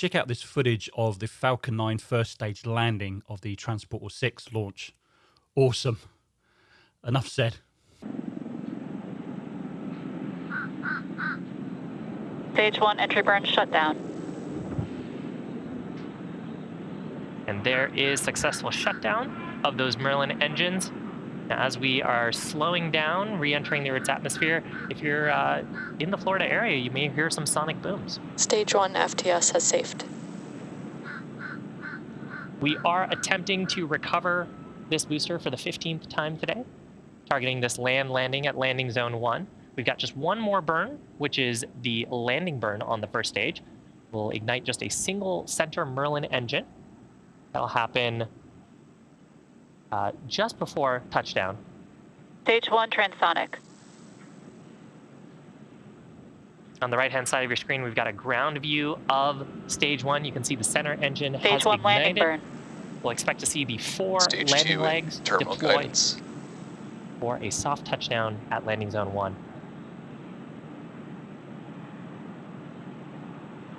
check out this footage of the Falcon 9 first stage landing of the Transporter 6 launch. Awesome. Enough said. Stage 1 entry burn shutdown. And there is successful shutdown of those Merlin engines. Now, as we are slowing down, re-entering the Earth's atmosphere, if you're uh, in the Florida area, you may hear some sonic booms. Stage 1 FTS has safed. We are attempting to recover this booster for the 15th time today, targeting this land landing at landing zone 1. We've got just one more burn, which is the landing burn on the first stage. We'll ignite just a single center Merlin engine. That'll happen uh, just before touchdown. Stage 1 transonic. On the right-hand side of your screen, we've got a ground view of stage one. You can see the center engine Stage has 1 ignited. landing burn. We'll expect to see the four Stage landing two, legs terminal deployed guidance. for a soft touchdown at landing zone one.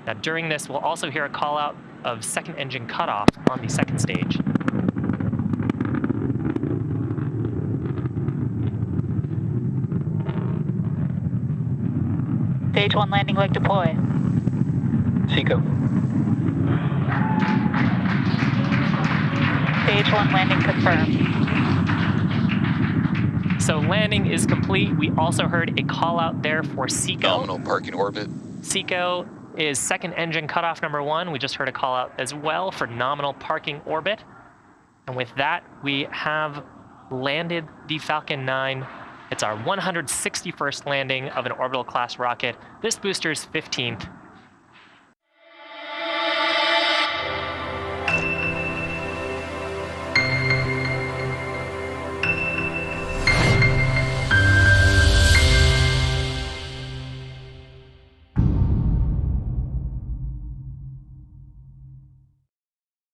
Now during this, we'll also hear a call out of second engine cutoff on the second stage. Stage 1 landing leg deploy. Seco. Stage 1 landing confirmed. So landing is complete. We also heard a call out there for Seco. Nominal parking orbit. Seco is second engine cutoff number one. We just heard a call out as well for nominal parking orbit. And with that, we have landed the Falcon 9. It's our 161st landing of an orbital class rocket. This booster's 15th.